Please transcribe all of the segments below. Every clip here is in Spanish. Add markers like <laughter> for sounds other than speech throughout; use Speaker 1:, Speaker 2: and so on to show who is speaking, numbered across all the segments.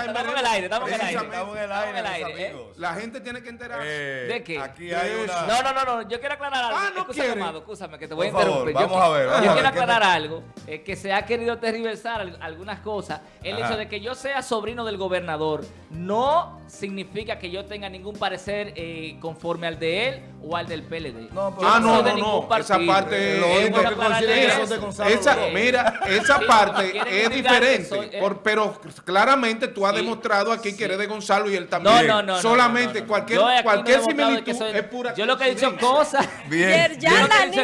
Speaker 1: está en
Speaker 2: estamos en el aire, estamos en el aire.
Speaker 1: Precisamente.
Speaker 3: Estamos en el aire,
Speaker 2: Estamos en el aire, ¿eh?
Speaker 3: amigos.
Speaker 1: La gente tiene que enterarse.
Speaker 3: Eh,
Speaker 2: ¿De qué?
Speaker 3: Aquí hay una...
Speaker 2: No, no, no, no, yo quiero aclarar algo.
Speaker 1: Ah, no
Speaker 2: Escúchame, amado, escúchame, que te voy
Speaker 3: Por
Speaker 2: a
Speaker 3: favor,
Speaker 2: interrumpir.
Speaker 3: vamos
Speaker 2: yo,
Speaker 3: a ver, vamos
Speaker 2: yo
Speaker 3: a
Speaker 2: quiero
Speaker 3: ver, ¿qué
Speaker 2: aclarar algo, eh, que se ha querido al- algunas cosas. El
Speaker 3: Ajá.
Speaker 2: hecho de que yo sea sobrino del gobernador no significa que yo tenga ningún parecer eh, conforme al de él o al del PLD.
Speaker 3: No, pero-
Speaker 1: Ah, no, no, no.
Speaker 2: partido.
Speaker 1: Esa parte
Speaker 3: Lo
Speaker 1: es
Speaker 3: único que Gonzalo
Speaker 1: Esa, mira, esa
Speaker 2: Sí,
Speaker 1: parte es diferente,
Speaker 2: soy- eh.
Speaker 1: por- pero claramente tú
Speaker 2: Sí,
Speaker 1: demostrado aquí
Speaker 2: sí.
Speaker 1: que eres de Gonzalo y él también.
Speaker 2: no, no, no.
Speaker 1: Solamente
Speaker 2: no, no, no.
Speaker 1: cualquier, cualquier similitud
Speaker 2: que soy-
Speaker 1: es pura
Speaker 2: Yo lo que he dicho cosas. <laughs>
Speaker 3: Bien.
Speaker 2: Yo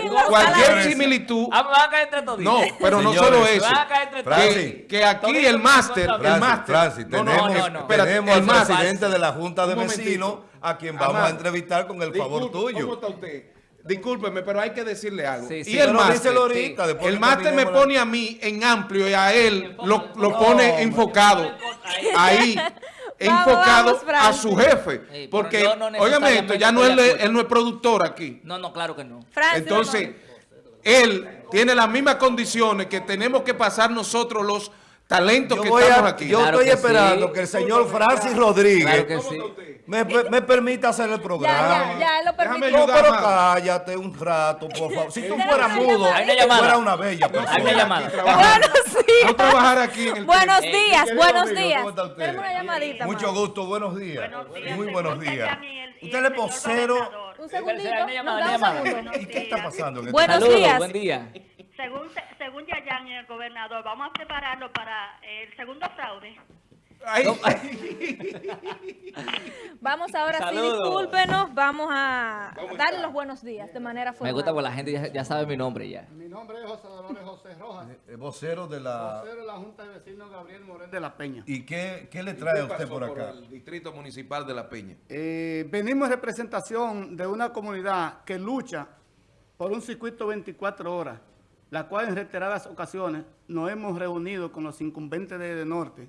Speaker 2: cosas.
Speaker 1: Cualquier similitud.
Speaker 2: Ah, me van a caer entre todos.
Speaker 1: No, pero no solo
Speaker 2: me
Speaker 1: eso.
Speaker 2: van a caer entre todos.
Speaker 3: Francis.
Speaker 1: Que, que aquí el máster, el máster.
Speaker 3: Francis,
Speaker 1: No, no,
Speaker 3: tenemos, tenemos
Speaker 1: el
Speaker 3: al presidente de la Junta de. Vecinos a quien vamos a entrevistar con el favor tuyo.
Speaker 1: ¿Cómo está usted? Discúlpeme, pero hay que decirle algo.
Speaker 2: Sí, sí,
Speaker 1: y el máster,
Speaker 2: sí.
Speaker 1: el máster me pone a mí en amplio y a él lo, lo pone enfocado.
Speaker 2: No,
Speaker 1: Ahí, <laughs> enfocado
Speaker 4: vamos,
Speaker 1: a su jefe.
Speaker 2: Sí,
Speaker 1: Porque,
Speaker 2: yo no
Speaker 1: óigame esto, ya no él no es productor aquí.
Speaker 2: No, no, claro que no.
Speaker 4: Francis,
Speaker 1: Entonces, él tiene las mismas condiciones que tenemos que pasar nosotros los talentos
Speaker 3: Yo,
Speaker 1: que
Speaker 3: voy
Speaker 1: estamos
Speaker 3: a-
Speaker 1: aquí.
Speaker 3: yo
Speaker 2: Claro
Speaker 3: estoy
Speaker 2: que
Speaker 3: esperando
Speaker 2: sí.
Speaker 3: que el señor Francis Rodríguez me, me permita hacer el
Speaker 4: ya,
Speaker 3: programa.
Speaker 4: ya, ya, él lo permitió.
Speaker 3: No, pero cállate un rato, por favor. Si tú fueras mudo, fuera una bella persona.
Speaker 2: Hay una llamada.
Speaker 4: Buenos días.
Speaker 1: trabajar aquí en el
Speaker 4: Buenos días, buenos
Speaker 3: amigo,
Speaker 4: días.
Speaker 3: Mucho gusto, buenos días.
Speaker 5: Buenos días,
Speaker 3: Muy buenos días. Usted es vocero.
Speaker 4: Un segundito.
Speaker 3: ¿Y qué está pasando en este
Speaker 4: Buenos
Speaker 2: Saludos,
Speaker 4: días.
Speaker 2: buen día.
Speaker 5: Según, el gobernador, vamos a prepararlo para el segundo fraude.
Speaker 1: Ay, <laughs>
Speaker 4: Vamos ahora sí, discúlpenos. Vamos a
Speaker 1: ¿Cómo
Speaker 4: darle los buenos días de manera formal.
Speaker 2: Me gusta porque la gente ya, ya sabe mi nombre ya.
Speaker 6: Mi nombre es José Dolores José Rojas,
Speaker 3: Eh, Vocero de la...
Speaker 6: vocero de la Junta de Vecinos Gabriel Morel de la Peña.
Speaker 3: ¿Y qué, qué le
Speaker 1: ¿qué
Speaker 3: trae a usted por acá?
Speaker 1: el distrito municipal de La Peña?
Speaker 6: Eh, venimos en representación de una comunidad que lucha por un circuito 24 horas, la cual en reiteradas ocasiones nos hemos reunido con los incumbentes de, Norte,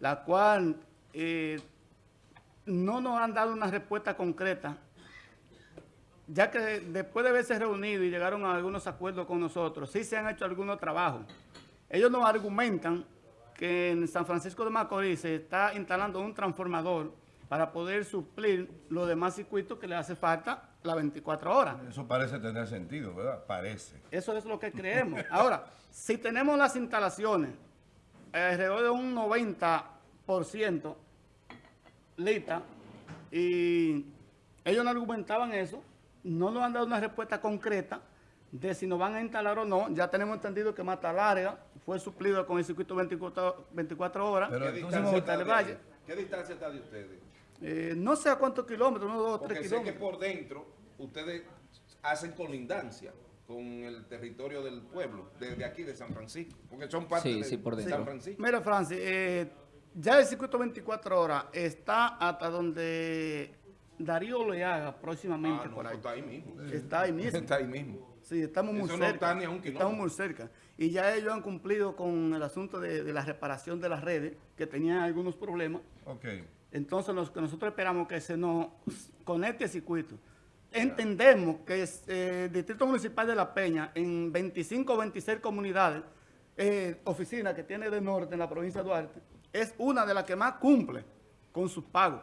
Speaker 6: la cual eh, no nos han dado una respuesta concreta, ya que después de haberse reunido y llegaron a algunos acuerdos con nosotros, sí se han hecho algunos trabajos. Ellos nos argumentan que en San Francisco de Macorís se está instalando un transformador para poder suplir los demás circuitos que le hace falta las 24 horas.
Speaker 3: Eso parece tener sentido, ¿verdad? Parece.
Speaker 6: Eso es lo que creemos. Ahora, si tenemos las instalaciones alrededor de un 90% lista y ellos no argumentaban eso, no nos han dado una respuesta concreta de si nos van a instalar o no. Ya tenemos entendido que Mata Larga fue suplido con el circuito 24, 24 horas.
Speaker 3: Pero
Speaker 1: ¿Qué distancia, está de,
Speaker 6: Valle.
Speaker 1: ¿Qué distancia está de ustedes?
Speaker 6: Eh, no sé a cuántos kilómetros, unos dos o tres
Speaker 1: sé que
Speaker 6: kilómetros.
Speaker 1: por dentro ustedes hacen colindancia con el territorio del pueblo, desde aquí de San Francisco, porque son parte
Speaker 2: Sí,
Speaker 1: de,
Speaker 2: sí, por
Speaker 1: de
Speaker 2: dentro.
Speaker 1: San Francisco.
Speaker 6: Mira, Francis, eh, ya el circuito 24 horas está hasta donde Darío le haga próximamente
Speaker 1: Ah, no,
Speaker 6: por ahí.
Speaker 1: está ahí mismo.
Speaker 6: Está ahí mismo. <laughs>
Speaker 1: Está ahí mismo.
Speaker 6: Sí, estamos muy
Speaker 1: Eso no
Speaker 6: cerca.
Speaker 1: está ni a un kilómetro.
Speaker 6: estamos muy cerca. Y ya ellos han cumplido con el asunto de, de la reparación de las redes, que tenían algunos problemas.
Speaker 3: ok.
Speaker 6: Entonces, lo que nosotros esperamos que se nos conecte el circuito. Entendemos que es, eh, el Distrito Municipal de La Peña, en 25 o 26 comunidades, eh, oficinas que tiene de norte en la provincia de Duarte, es una de las que más cumple con sus pagos.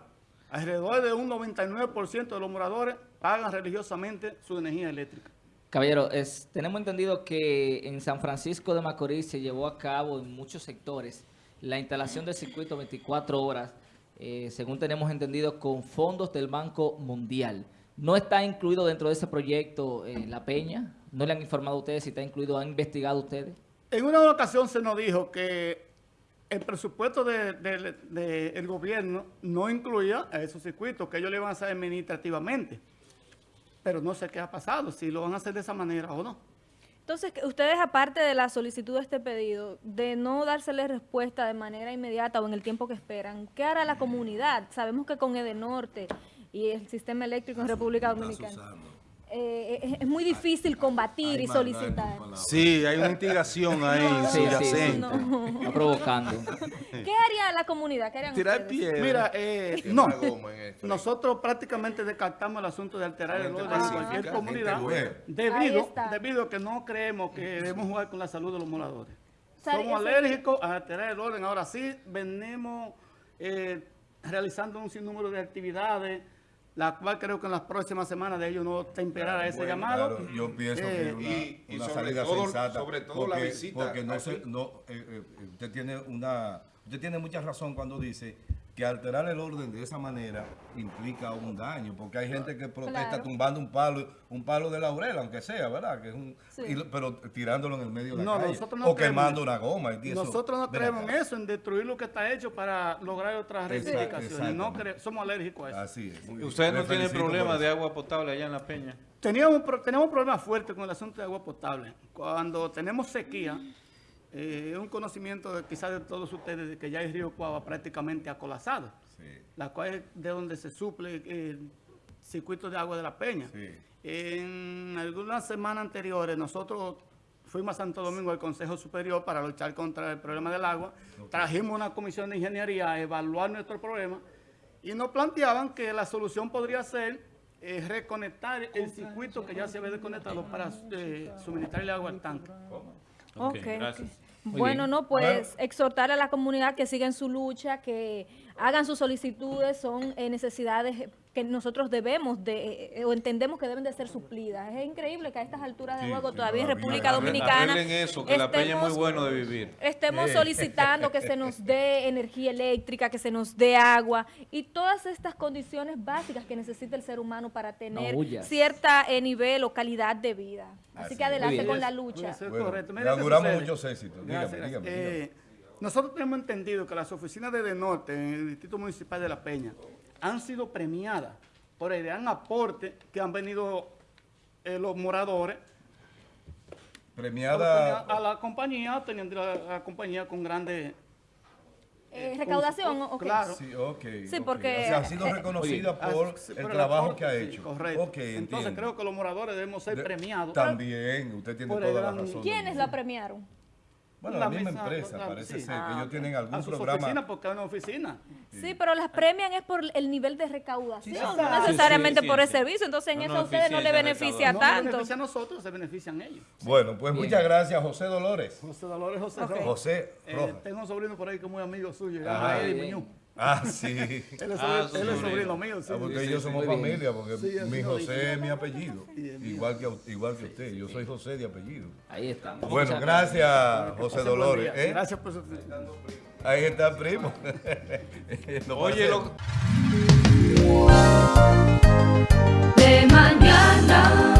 Speaker 6: Alrededor de un 99% de los moradores pagan religiosamente su energía eléctrica.
Speaker 2: Caballero, es- tenemos entendido que en San Francisco de Macorís se llevó a cabo en muchos sectores la instalación del circuito 24 horas, eh, según tenemos entendido, con fondos del Banco Mundial. ¿No está incluido dentro de ese proyecto eh, La Peña? ¿No le han informado a ustedes si está incluido? ¿Han investigado ustedes?
Speaker 6: En una ocasión se nos dijo que el presupuesto del de, de- el gobierno no incluía a esos circuitos, que ellos le iban a hacer administrativamente. Pero no sé qué ha pasado, si lo van a hacer de esa manera o no.
Speaker 4: Entonces, ustedes, aparte de la solicitud de este pedido, de no dársele respuesta de manera inmediata o en el tiempo que esperan, ¿qué hará la comunidad? Sabemos que con Edenorte y el sistema eléctrico en República Dominicana eh, es, es muy difícil combatir y solicitar.
Speaker 7: Sí, hay una instigación <laughs> ahí
Speaker 2: Sí, sí, sí.
Speaker 4: No.
Speaker 2: Está provocando.
Speaker 4: ¿Qué haría la comunidad? ¿Qué harían
Speaker 7: Tirar piedra.
Speaker 6: Mira, eh, no,
Speaker 1: no
Speaker 6: nosotros prácticamente descartamos el asunto de alterar el orden en
Speaker 1: pacífica,
Speaker 6: cualquier comunidad debido, debido a que no creemos que debemos jugar con la salud de los moradores. Somos alérgicos a alterar el orden. Ahora sí, venimos eh, realizando un sinnúmero de actividades, la cual creo que en las próximas semanas de ellos no temperará ese
Speaker 1: bueno,
Speaker 6: llamado.
Speaker 3: Claro, yo pienso
Speaker 6: Eh,
Speaker 3: que una,
Speaker 1: y- y
Speaker 3: una
Speaker 1: sobre
Speaker 3: salida
Speaker 1: todo-
Speaker 3: sensata.
Speaker 1: sobre todo la
Speaker 3: porque,
Speaker 1: visita
Speaker 3: Porque no se, no, eh, eh, usted tiene una, usted tiene mucha razón cuando dice que alterar el orden de esa manera implica un daño, porque hay gente que protesta
Speaker 4: Claro.
Speaker 3: tumbando un palo, un palo de laurel, aunque sea, ¿verdad? Que es un,
Speaker 4: Sí.
Speaker 3: y lo- pero tirándolo en el medio de la
Speaker 6: No,
Speaker 3: calle.
Speaker 6: nosotros no
Speaker 3: o
Speaker 6: creemos
Speaker 3: quemando una goma. y eso-
Speaker 6: Nosotros no creemos en eso, en destruir lo que está hecho para lograr otras
Speaker 3: Exacto,
Speaker 6: rectificaciones. No somos alérgicos a eso.
Speaker 3: Así es.
Speaker 7: Ustedes no tienen problema de agua potable allá en La Peña.
Speaker 6: Teníamos, tenemos un problema fuerte con el asunto de agua potable. Cuando tenemos sequía, eh, es un conocimiento de, quizás de todos ustedes de que ya el río Cuava prácticamente acolazado,
Speaker 3: Sí,
Speaker 6: la cual es de donde se suple el circuito de agua de la Peña.
Speaker 3: sí.
Speaker 6: En algunas semanas anteriores nosotros fuimos a Santo Domingo al Consejo Superior para luchar contra el problema del agua. Trajimos una comisión de ingeniería a evaluar nuestro problema y nos planteaban que la solución podría ser eh, reconectar el circuito que ya se había desconectado para eh, suministrarle agua al tanque.
Speaker 5: Ok,
Speaker 4: Ok,
Speaker 5: gracias.
Speaker 4: Bueno,
Speaker 2: bien.
Speaker 4: no, pues
Speaker 3: Bueno.
Speaker 4: exhortar a la comunidad que siga en su lucha, que hagan sus solicitudes, son eh, necesidades que nosotros debemos de, eh, o entendemos que deben de ser suplidas. Es increíble que a estas alturas de
Speaker 3: Sí,
Speaker 4: juego
Speaker 3: sí,
Speaker 4: todavía en. República Dominicana
Speaker 7: Arreglen eso, que La Peña es muy
Speaker 4: estemos-
Speaker 7: bueno de vivir.
Speaker 4: Estemos solicitando que se nos dé <laughs> energía eléctrica, que se nos dé agua y todas estas condiciones básicas que necesita el ser humano para tener
Speaker 2: huyas.
Speaker 4: cierta eh, nivel o calidad de vida. Así,
Speaker 3: Así
Speaker 4: que adelante con la lucha.
Speaker 3: Bueno,
Speaker 6: sucede.
Speaker 3: muchos éxitos. Dígame,
Speaker 6: Gracias,
Speaker 3: dígame,
Speaker 6: gracias.
Speaker 3: dígame.
Speaker 6: Eh, nosotros tenemos entendido que las oficinas de De Norte en el Distrito Municipal de La Peña han sido premiadas por el gran aporte que han venido eh, los moradores
Speaker 3: Premiada.
Speaker 6: a la compañía, teniendo la, la compañía con grandes...
Speaker 4: Eh,
Speaker 6: con-
Speaker 4: recaudación.
Speaker 6: Claro.
Speaker 3: Sí.
Speaker 4: Sí, porque,
Speaker 3: O sea, ha sido reconocida por
Speaker 6: sí,
Speaker 3: el trabajo que ha
Speaker 6: sí,
Speaker 3: hecho.
Speaker 6: correcto.
Speaker 3: Ok,
Speaker 6: Entonces
Speaker 3: entiendo.
Speaker 6: creo que los moradores debemos ser premiados.
Speaker 3: También, usted tiene toda la razón.
Speaker 4: ¿Quiénes la premiaron?
Speaker 3: Bueno, la,
Speaker 6: La
Speaker 3: misma
Speaker 6: mesa,
Speaker 3: empresa,
Speaker 6: la-
Speaker 3: parece
Speaker 6: sí.
Speaker 3: ser, que
Speaker 4: Ah,
Speaker 3: ellos tienen
Speaker 6: a
Speaker 3: algún
Speaker 6: sus
Speaker 3: programa.
Speaker 6: oficinas porque es una oficina.
Speaker 4: Sí, pero las premian es por el nivel de recaudación,
Speaker 6: Sí,
Speaker 4: no necesariamente
Speaker 7: Sí, sí,
Speaker 4: por el servicio. Entonces en
Speaker 7: No,
Speaker 4: eso
Speaker 7: no,
Speaker 4: a ustedes no le beneficia
Speaker 6: No
Speaker 4: tanto.
Speaker 6: beneficia a nosotros, se benefician ellos.
Speaker 3: Bueno, pues muchas gracias, José Dolores.
Speaker 6: José Dolores José
Speaker 4: Ok.
Speaker 6: Rojas.
Speaker 3: José
Speaker 6: Eh, tengo un sobrino por ahí que es muy amigo suyo,
Speaker 2: Bien.
Speaker 6: Muñoz.
Speaker 3: Ah, sí. <laughs>
Speaker 6: Él es,
Speaker 7: Ah,
Speaker 6: él es
Speaker 7: sobrino.
Speaker 6: mío, sí.
Speaker 3: Ah, porque
Speaker 2: sí,
Speaker 3: ellos
Speaker 2: sí,
Speaker 3: somos familia, porque
Speaker 6: Sí,
Speaker 3: mi José es mi apellido. Igual que, igual que usted, yo soy José de apellido.
Speaker 2: Ahí está.
Speaker 3: Bueno,
Speaker 2: Muchas
Speaker 3: gracias, José Dolores. ¿eh?
Speaker 6: Gracias por su...
Speaker 3: Ahí está el primo. <laughs>
Speaker 7: Oye, lo,
Speaker 8: de mañana.